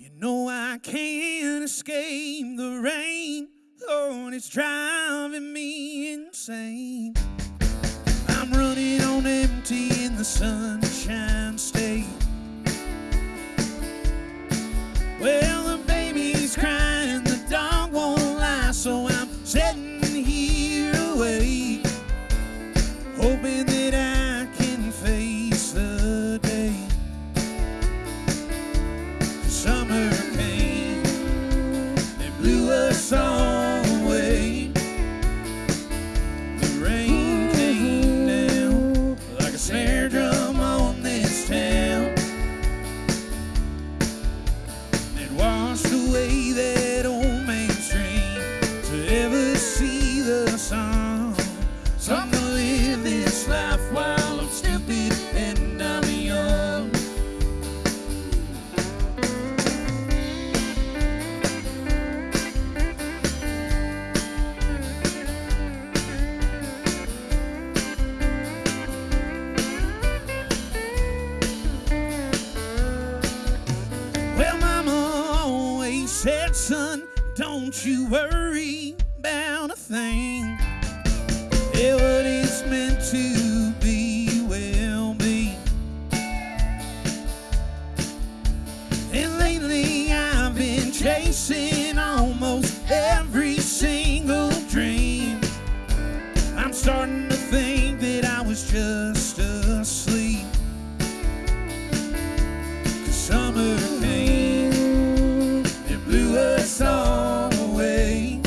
You know I can't escape the rain. Lord, it's driving me insane. I'm running on empty in the sunshine state. Well, the baby's crying, the dog won't lie, so I'm sitting see the sun. So I'm gonna live this life while I'm stupid and I'm young. Well, Mama always said, son, don't you worry about And lately I've been chasing almost every single dream. I'm starting to think that I was just asleep. Cause summer came and blew us all away.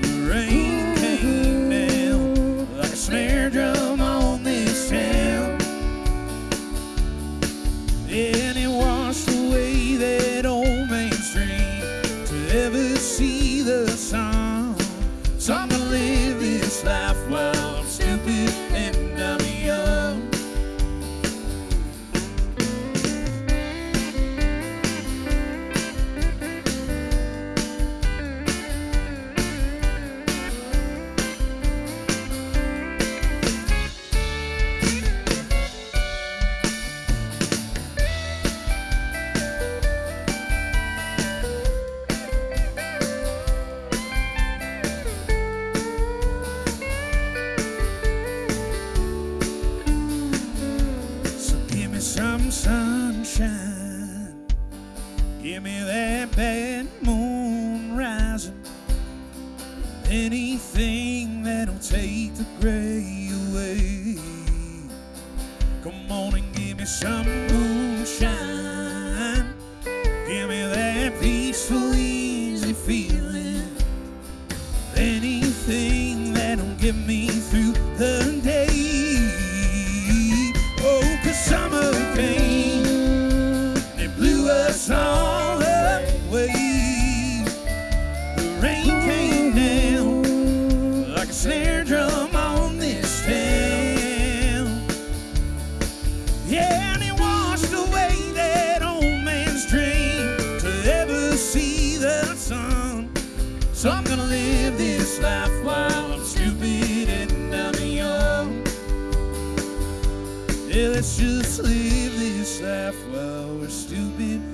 The rain came down like a snare drum on this town. And some sunshine. Give me that bad moon rising. Anything that'll take the gray away. Come on and give me some moonshine. Give me that peaceful, easy feeling. Anything that'll get me through life while I'm stupid and I'm young. Yeah, let's just leave this life while we're stupid